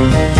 you